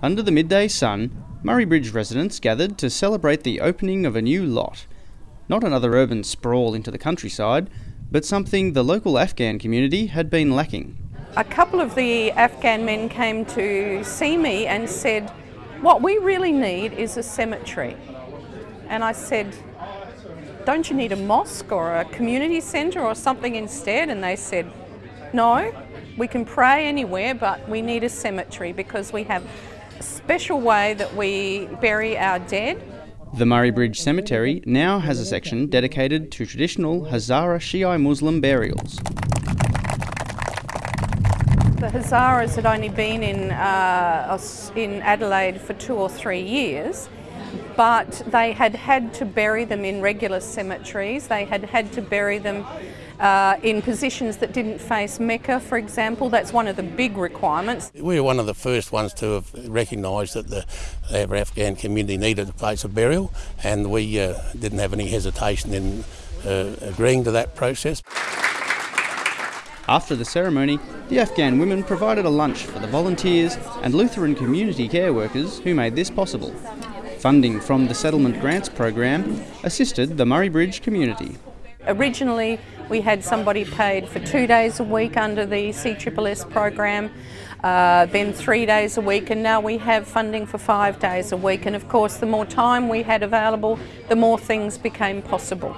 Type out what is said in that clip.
Under the midday sun, Murray Bridge residents gathered to celebrate the opening of a new lot. Not another urban sprawl into the countryside, but something the local Afghan community had been lacking. A couple of the Afghan men came to see me and said, What we really need is a cemetery. And I said, Don't you need a mosque or a community centre or something instead? And they said, No, we can pray anywhere, but we need a cemetery because we have special way that we bury our dead. The Murray Bridge Cemetery now has a section dedicated to traditional Hazara Shiite Muslim burials. The Hazaras had only been in, uh, in Adelaide for two or three years, but they had had to bury them in regular cemeteries. They had had to bury them uh, in positions that didn't face Mecca, for example. That's one of the big requirements. We were one of the first ones to have recognised that the Afghan community needed a place of burial, and we uh, didn't have any hesitation in uh, agreeing to that process. After the ceremony, the Afghan women provided a lunch for the volunteers and Lutheran community care workers who made this possible. Funding from the Settlement Grants Program assisted the Murray Bridge community. Originally, we had somebody paid for two days a week under the CSSS program, uh, then three days a week, and now we have funding for five days a week. And of course, the more time we had available, the more things became possible.